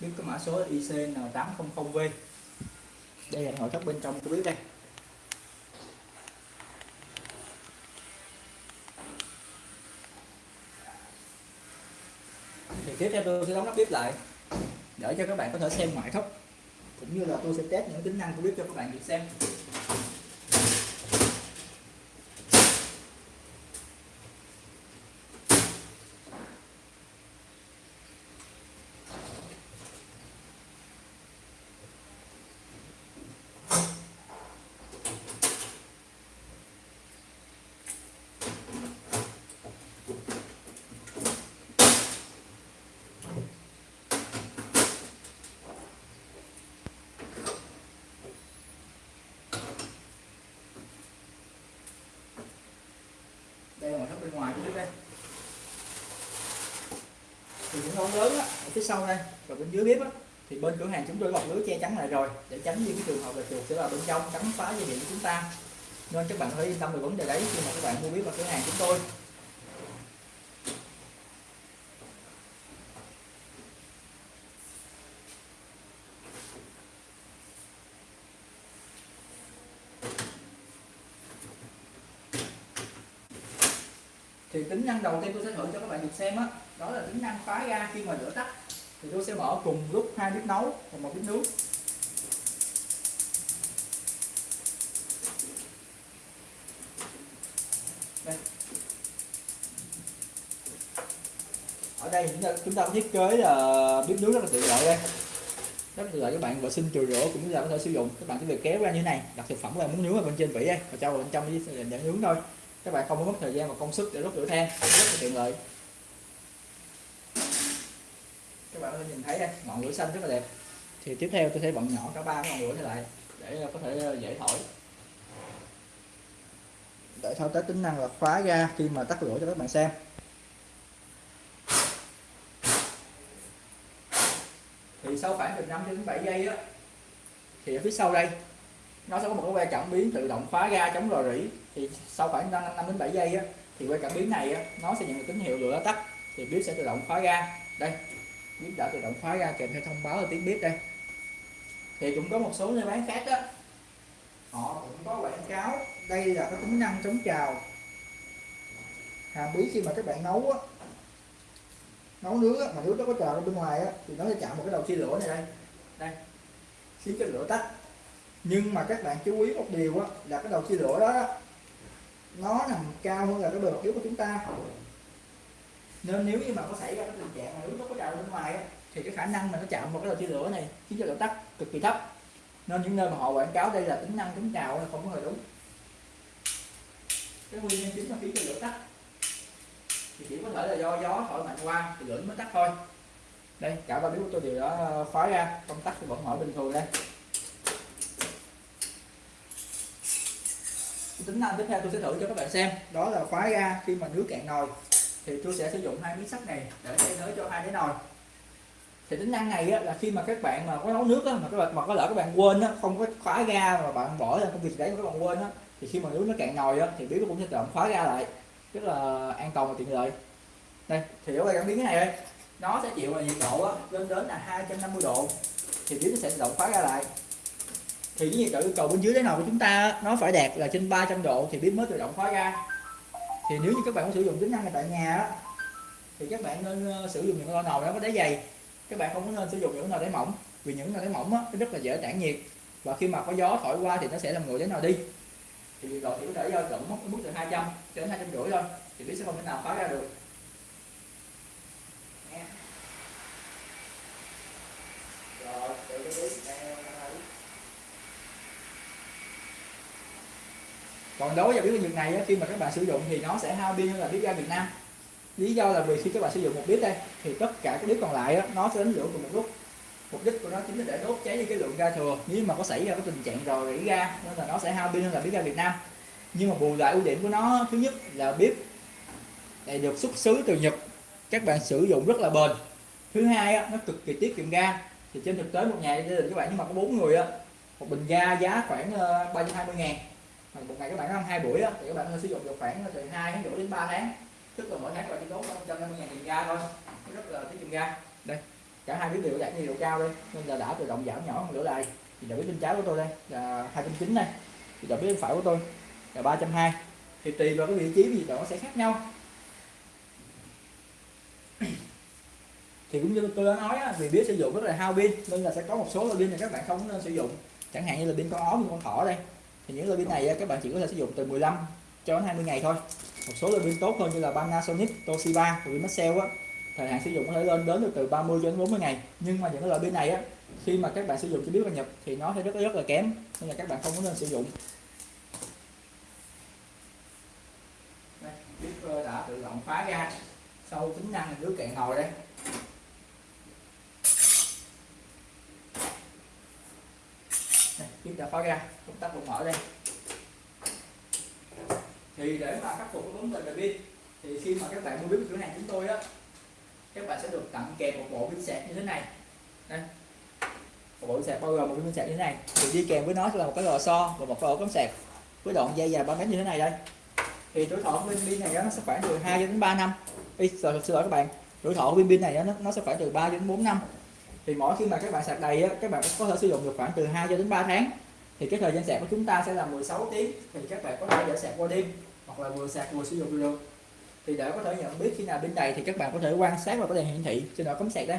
bếp có mã số ICN800V đây là nội thất bên trong của bếp đây. Thì tiếp theo tôi sẽ đóng nắp bếp lại, để cho các bạn có thể xem ngoại thất, cũng như là tôi sẽ test những tính năng của bếp cho các bạn được xem đây là ngoại thất bên ngoài của bếp đây thì lớn á, ở phía sau đây và bên dưới bếp á, thì bên cửa hàng chúng tôi bọc lưới che chắn lại rồi để tránh những cái trường hợp là chuột sẽ vào bên trong cắn phá dây điện của chúng ta. Nên các bạn có thể yên tâm về vấn đề đấy khi mà các bạn mua bếp vào cửa hàng chúng tôi. Thì tính năng đầu tiên tôi sẽ thử cho các bạn được xem á đó là tính năng khóa ga khi mà lửa tắt. Thì tôi sẽ mở cùng lúc hai bếp nấu và một bếp nướng. Đây. ở đây chúng ta, chúng ta có thiết kế là bếp nướng rất là tiện lợi đây. Rất là tiện lợi các bạn vệ sinh chùi rửa cũng như là có thể sử dụng. Các bạn chỉ việc kéo ra như này đặt thực phẩm các bạn muốn nướng ở bên trên vỉ đây và cho vào bên trong để để nướng thôi. Các bạn không có mất thời gian và công sức để đốt lửa than rất là tiện lợi các bạn có thể nhìn thấy đây ngọn lửa xanh rất là đẹp. Thì tiếp theo tôi sẽ bận nhỏ cả ba ngọn lửa này lại để ờ, có thể ờ, dễ thổi. Để thao tác tính năng là khóa ra khi mà tắt lửa cho các bạn xem? Thì sau khoảng từ 5 đến 7 giây á thì ở phía sau đây nó sẽ có một cái que cảm biến tự động khóa ga chống rò rỉ. Thì sau khoảng 5, 5 đến 7 giây á, thì que cảm biến này á, nó sẽ nhận được tín hiệu lửa đã tắt. Thì bếp sẽ tự động khóa ga đây bếp đã tự động khóa ra kèm theo thông báo là tiếng bếp đây. Thì cũng có một số nơi bán khác đó. họ cũng có quảng cáo đây là cái tính năng chống trào. Hàm bí khi mà các bạn nấu á nấu nướng á, mà nước nó có trào ra bên ngoài á, thì nó sẽ chạm một cái đầu chia lửa này đây. Đây khiến cho lửa tắt. Nhưng mà các bạn chú ý một điều á, là cái đầu chia lửa đó nó nằm cao hơn là cái bề mặt yếu của chúng ta nên nếu như mà có xảy ra cái tình trạng mà nước nó có trào bên ngoài á, thì cái khả năng mà nó chạm vào cái đầu chia lửa này khiến cho lửa tắt cực kỳ thấp. Nên những nơi mà họ quảng cáo đây là tính năng chống trào là không có hề đúng. Cái nguyên nhân chính là khiến cho lửa tắt thì chỉ có thể là do gió thổi mạnh qua thì lửa mới tắt thôi. Đây cả ba bếp của tôi đều đã ờ, khóa ra công tắc thì vẫn mở bình thường đây. Tính năng tiếp theo tôi sẽ thử cho các bạn xem đó là khóa ra khi mà nước cạn nồi thì tôi sẽ sử dụng hai miếng sắt này để thay thế cho hai cái nồi. Thì tính năng này á, là khi mà các bạn mà có nấu nước á, mà các bạn mà có lỡ các bạn quên á, không có khóa ga mà bạn bỏ ra công việc đấy mà các bạn quên á, thì khi mà nước nó cạn nồi á, thì bếp nó cũng sẽ tự động khóa ga lại. Rất là an toàn và tiện lợi. Đây thì ở đây cảm biến cái này đây. Nó sẽ chịu là nhiệt độ á, lên đến là 250 độ. Thì bếp nó sẽ tự động khóa ra lại. Thì cái nhiệt độ yêu cầu bên dưới cái nồi của chúng ta nó phải đạt là trên 300 độ thì bếp mới tự động khóa ra thì nếu như các bạn muốn sử dụng tính năng này tại nhà đó, thì các bạn nên ờ, sử dụng những lò nồi đó có đáy dày. Các bạn không có nên sử dụng những nồi đáy mỏng vì những nồi đáy mỏng á, nó rất là dễ tản nhiệt. Và khi mà có gió thổi qua thì nó sẽ làm nguội cái nồi đi. Thì nhiệt độ chỉ có thể dao mất mức mức từ 200 cho đến 200 rưỡi thôi thì biết sẽ không thể nào phá ra được. Nghe. Rồi, để cái bếp đây, còn đối với bếp ga Nhật này á, khi mà các bạn sử dụng thì nó sẽ hao pin hơn là bếp ga Việt Nam. Lý do là vì khi các bạn sử dụng một bếp đây thì tất cả các bếp còn lại á, nó sẽ đánh lửa cùng một lúc. Mục đích của nó chính là để đốt cháy đi cái lượng ga thừa. Nếu mà có xảy ra cái tình trạng rò rỉ ga nên là nó sẽ hao pin hơn là bếp ga Việt Nam. Nhưng mà bù lại ưu điểm của nó thứ nhất là bếp này được xuất xứ từ Nhật. Các bạn sử dụng rất là bền. Thứ hai á, nó cực kỳ tiết kiệm ga. Thì trên thực tế một nhà gia đình các bạn nhưng mà có bốn người á một bình ga giá khoảng ờ, 320 ngàn. Mà một ngày các bạn ăn hai buổi á, thì các bạn sử dụng được khoảng từ hai tháng rưỡi đến 3 tháng. Tức là mỗi tháng các bạn chỉ tốn 150 ngàn tiền ga thôi. Rất là tiết kiệm ga. Đây cả hai biến đều đạt nhiệt độ cao đây. Nên là đã tự động giảm nhỏ hơn lửa lại thì đầu bếp bên trái của tôi đây là 290 này. Thì đầu bếp bên phải của tôi là 320 thì tùy vào cái vị trí thì nó sẽ khác nhau. Thì cũng như tôi đã nói á, vì biết sử dụng rất là hao pin nên là sẽ có một số loại pin này các bạn không nên sử dụng. Chẳng hạn như là pin con ó pin con thỏ đây thì những loại pin này các bạn chỉ có thể sử dụng từ 15 cho đến 20 ngày thôi. Một số loại pin tốt hơn như là Panasonic, Toshiba và Maxell á thời hạn sử dụng có thể lên đến được từ 30 cho đến 40 ngày. Nhưng mà những loại pin này á khi mà các bạn sử dụng cho biết và nhập thì nó sẽ rất rất là kém nên là các bạn không có nên sử dụng. Bếp đã tự động phá ra. Sau tính năng nước cạn nồi đây. Đây, đã khóa ra công tắc cũng mở đây. Thì để mà khắc phục cái vấn đề về pin thì khi mà các bạn mua bếp cửa hàng chúng tôi á các bạn sẽ được tặng kèm một bộ pin sạc như thế này. Đây một bộ pin sạc bao gồm một pin sạc như thế này. Thì đi kèm với nó sẽ là một cái lò xo và một cái ổ cắm sạc với đoạn dây dài 3 mét như thế này đây. Thì tuổi thọ của pin pin này nó sẽ khoảng từ 2 đến 3 năm. Ý, rồi thật sự các bạn. Tuổi thọ của pin pin này nó, nó sẽ khoảng từ 3 đến 4 năm thì mỗi khi mà các bạn sạc đầy á, các bạn có thể sử dụng được khoảng từ 2 cho đến 3 tháng. Thì cái thời gian sạc của chúng ta sẽ là 16 tiếng thì các bạn có thể để sạc qua đêm hoặc là vừa sạc vừa sử dụng được. Thì để có thể nhận biết khi nào pin đầy thì các bạn có thể quan sát vào cái đèn hiển thị trên đó cắm sạc đây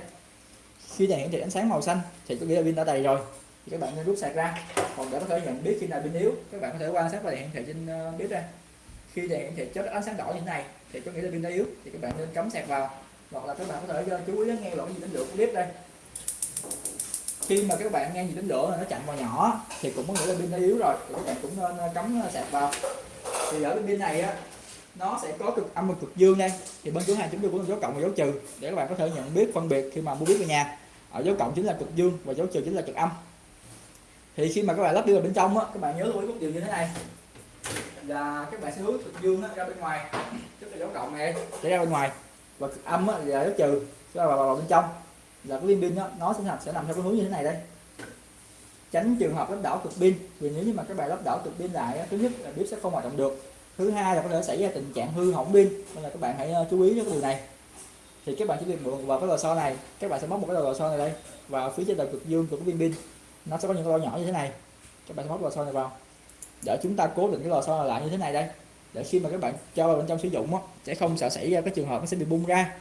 khi đèn hiển thị ánh sáng màu xanh thì có nghĩa là pin đã đầy rồi. Thì các bạn nên rút sạc ra. Còn để có thể nhận biết khi nào pin yếu các bạn có thể quan sát vào đèn hiển thị trên ờ, bếp đây khi đèn hiển thị chớp ánh sáng đỏ như thế này thì có nghĩa là pin đã yếu thì các bạn nên cắm sạc vào. Hoặc là các bạn có thể ờ, chú ý lắng nghe lỗi gì đến lửa của bếp đây khi mà các bạn nghe gì đến lửa nó chặn vào nhỏ thì cũng có nghĩa là pin đã yếu rồi thì các bạn cũng nên ờ, cắm ờ, sạc vào. Thì ở bên pin này á nó sẽ có cực âm và cực dương đây thì bên cửa hàng chúng tôi cũng có dấu cộng và dấu trừ để các bạn có thể nhận biết phân biệt khi mà mua biết về nhà. Ở dấu cộng chính là cực dương và dấu trừ chính là cực âm. Thì khi mà các bạn lắp đi vào bên trong á các bạn nhớ lưu ý một điều như thế này. Là các bạn sẽ hướng cực dương á, ra bên ngoài. Tức là dấu cộng này để ra bên ngoài. Và cực âm á, là dấu trừ sẽ vào, vào, vào bên trong là cái viên pin đó, nó sẽ nằm sẽ nằm theo cái hướng như thế này đây. Tránh trường hợp lắp đảo cực pin vì nếu như mà các bạn lắp đảo cực pin lại thứ nhất là bếp sẽ không hoạt động được. Thứ hai là có thể xảy ra tình trạng hư hỏng pin nên là các bạn hãy ờ, chú ý đến cái điều này. Thì các bạn chỉ việc mượn vào cái lò xo này các bạn sẽ móc một cái lò xo này đây và phía trên đầu cực dương của cái viên pin. Nó sẽ có những cái lỗ nhỏ như thế này các bạn sẽ móc lò xo này vào. Để chúng ta cố định cái lò xo này lại như thế này đây để khi mà các bạn cho vào bên trong sử dụng á, sẽ không sợ xảy ra cái trường hợp nó sẽ bị bung ra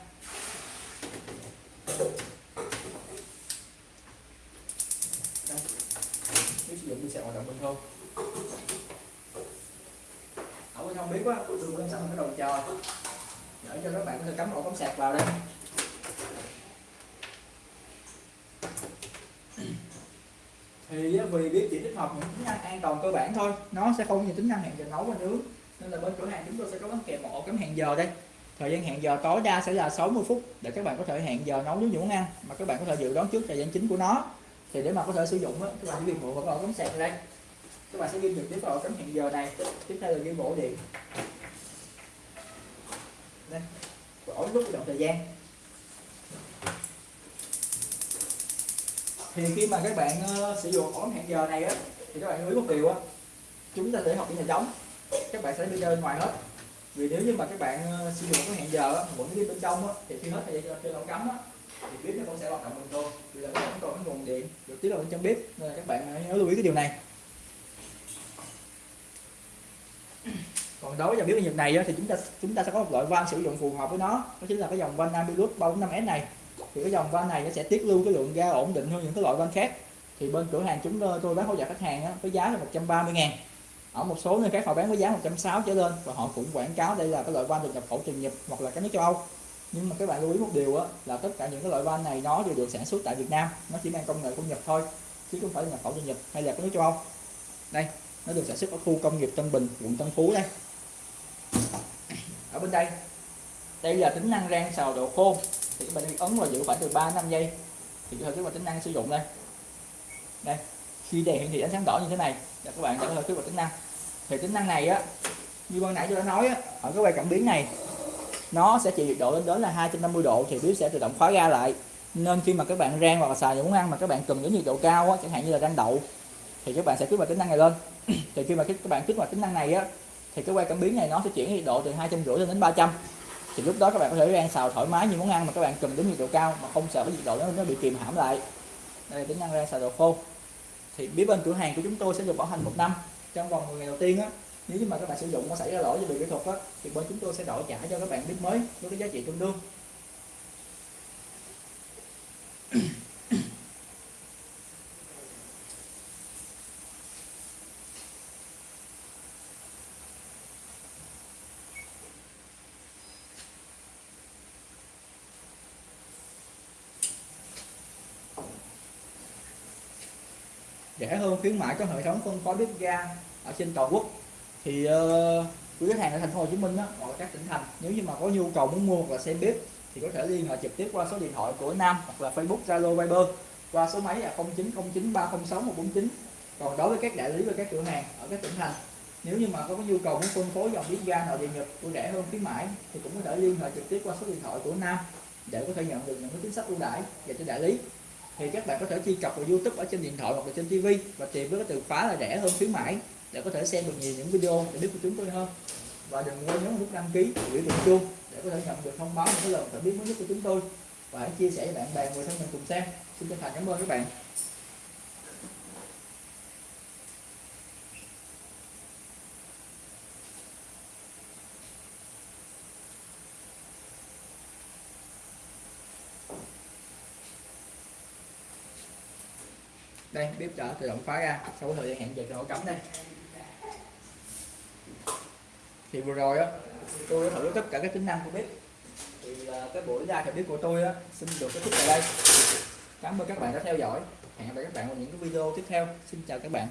đây. nếu sử không, thì sẽ hoạt động ở bên tôi lên xong cái đầu trò. Để cho các bạn có thể cắm ổ cắm sạc vào đây. Thì vì biết chỉ tích hợp những tính năng an toàn cơ bản thôi nó sẽ không như tính năng hẹn giờ nấu và nướng. Nên là bên cửa hàng chúng tôi sẽ có bán kèm một ổ cắm hẹn giờ đây. Thời gian hẹn giờ tối đa sẽ là 60 phút để các bạn có thể hẹn giờ nấu nướng những món ăn mà các bạn có thể dự đoán trước thời gian chính của nó. Thì để mà có thể sử dụng á các bạn chỉ việc mượn vào cái ổ cắm sạc đây các bạn sẽ ghi được tiếp vào ổ cắm hẹn giờ này. Tiếp theo là ghi bổ điện. Đây ổ nút động thời gian. Thì khi mà các bạn uh, sử dụng ổ hẹn giờ này á thì các bạn lưu ý một điều á. Chúng ta sẽ học ở nhà trống các bạn sẽ đi chơi bên ngoài hết. Vì nếu như mà các bạn uh, sử dụng cái hẹn giờ á vẫn đi bên trong á thì khi hết thời gian chơi ổ cắm á thì bếp nó cũng sẽ hoạt động bình thường. Vì là nó còn cái nguồn điện. Được tiết vào bên trong bếp. Nên là các bạn ờ, nhớ lưu ý cái điều này. Còn đối với dòng bếp nghiệp này thì chúng ta chúng ta sẽ có một loại van sử dụng phù hợp với nó. Đó chính là cái dòng van Ambilus 345S này. Thì cái dòng van này nó sẽ tiết lưu cái lượng ga ổn định hơn những cái loại van khác. Thì bên cửa hàng chúng ờ, tôi bán hỗ trợ khách hàng với giá là 130 ngàn. Ở một số nơi khác họ bán với giá 160 trở lên, và họ cũng quảng cáo đây là cái loại van được nhập khẩu từ Nhật hoặc là các nước châu Âu. Nhưng mà các bạn lưu ý một điều là tất cả những cái loại van này nó đều được sản xuất tại Việt Nam. Nó chỉ mang công nghệ của Nhật thôi, chứ không phải là nhập khẩu từ Nhật hay là các nước châu Âu. Đây, nó được sản xuất ở khu công nghiệp Tân Bình, quận Tân Phú đây ở bên đây. Đây là tính năng rang xào độ khô. Thì các bạn ấn vào giữ khoảng từ 3 5 giây. Thì có thể vào tính năng sử dụng đây. Đây. Khi đèn hiển thị ánh sáng đỏ như thế này. Là các bạn đã có thể kích hoạt tính năng. Thì tính năng này á như ban nãy tôi đã nói á, ở cái quay cảm biến này nó sẽ chịu nhiệt độ lên đến là 250 độ thì bếp sẽ tự động khóa ga lại. Nên khi mà các bạn rang hoặc là xào những món ăn mà các bạn cần đến nhiệt độ cao á, chẳng hạn như là rang đậu thì các bạn sẽ kích hoạt tính năng này lên. Thì khi mà các bạn kích hoạt tính năng này á thì cái quay cảm biến này nó sẽ chuyển nhiệt độ từ hai trăm rưỡi lên đến 300 thì lúc đó các bạn có thể rang xào thoải mái như món ăn mà các bạn cần đến nhiệt độ cao mà không sợ cái nhiệt độ nó, nó bị kìm hãm lại. Đây là tính năng rang xào đồ khô. Thì bếp bên cửa hàng của chúng tôi sẽ được bảo hành một năm. Trong vòng 10 ngày đầu tiên á nếu như mà các bạn sử dụng có xảy ra lỗi về bị kỹ thuật á thì bên chúng tôi sẽ đổi trả cho các bạn bếp mới với cái giá trị tương đương. Rẻ hơn khuyến mãi có hệ thống phân phối bếp ga ở trên toàn quốc. Thì uh, quý khách hàng ở thành phố Hồ Chí Minh đó, hoặc là các tỉnh thành nếu như mà có nhu cầu muốn mua hoặc là xem bếp thì có thể liên hệ trực tiếp qua số điện thoại của Nam hoặc là Facebook Zalo Viber qua số máy là 0909 306 149 còn đối với các đại lý và các cửa hàng ở các tỉnh thành nếu như mà có nhu cầu muốn phân phối dòng bếp ga nội địa Nhật ưu rẻ hơn khuyến mãi thì cũng có thể liên hệ trực tiếp qua số điện thoại của Nam để có thể nhận được những cái chính sách ưu đãi dành cho đại lý thì các bạn có thể truy cập vào YouTube ở trên điện thoại hoặc là trên TV và tìm với cái từ khóa là rẻ hơn khuyến mãi để có thể xem được nhiều những video để biết của chúng tôi hơn. Và đừng quên nhấn nút đăng ký biểu tượng chuông để có thể nhận được thông báo những cái lần phản biết mới nhất của chúng tôi. Và hãy chia sẻ với bạn bè, người thân mình cùng xem. Xin chân thành cảm ơn các bạn. Đây, bếp đã tự động khóa ra, sau thời gian hẹn giờ nổ cắm đây. Thì vừa rồi á, tôi đã thử tất cả các tính năng của bếp. Thì cái buổi ra thì bếp của tôi á, xin được kết thúc tại đây. Cảm ơn các bạn đã theo dõi. Hẹn gặp lại các bạn vào những cái video tiếp theo. Xin chào các bạn.